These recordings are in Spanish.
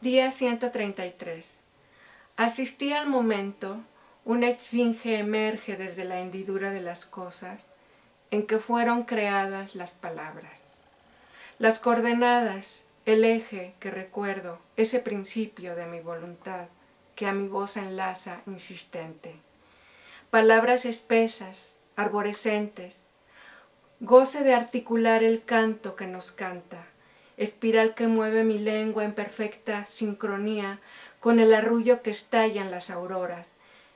Día 133. Asistí al momento, una esfinge emerge desde la hendidura de las cosas en que fueron creadas las palabras. Las coordenadas, el eje que recuerdo, ese principio de mi voluntad que a mi voz enlaza insistente. Palabras espesas, arborescentes, goce de articular el canto que nos canta, espiral que mueve mi lengua en perfecta sincronía con el arrullo que estalla en las auroras,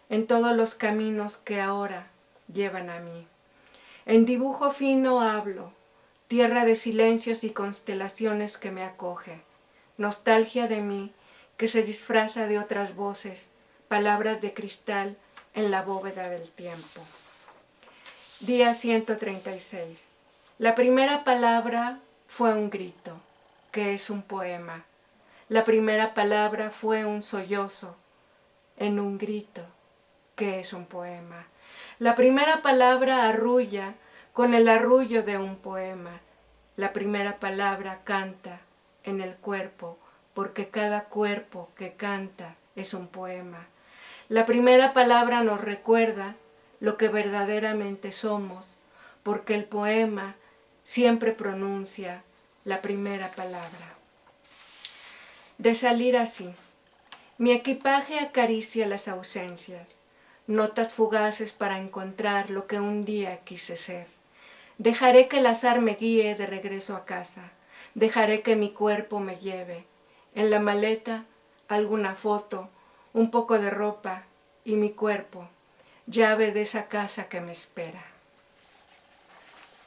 en todos los caminos que ahora llevan a mí. En dibujo fino hablo, tierra de silencios y constelaciones que me acoge, nostalgia de mí que se disfraza de otras voces, palabras de cristal en la bóveda del tiempo. Día 136. La primera palabra fue un grito que es un poema. La primera palabra fue un sollozo en un grito, que es un poema. La primera palabra arrulla con el arrullo de un poema. La primera palabra canta en el cuerpo, porque cada cuerpo que canta es un poema. La primera palabra nos recuerda lo que verdaderamente somos, porque el poema siempre pronuncia la primera palabra. De salir así, mi equipaje acaricia las ausencias, notas fugaces para encontrar lo que un día quise ser. Dejaré que el azar me guíe de regreso a casa, dejaré que mi cuerpo me lleve. En la maleta alguna foto, un poco de ropa y mi cuerpo, llave de esa casa que me espera.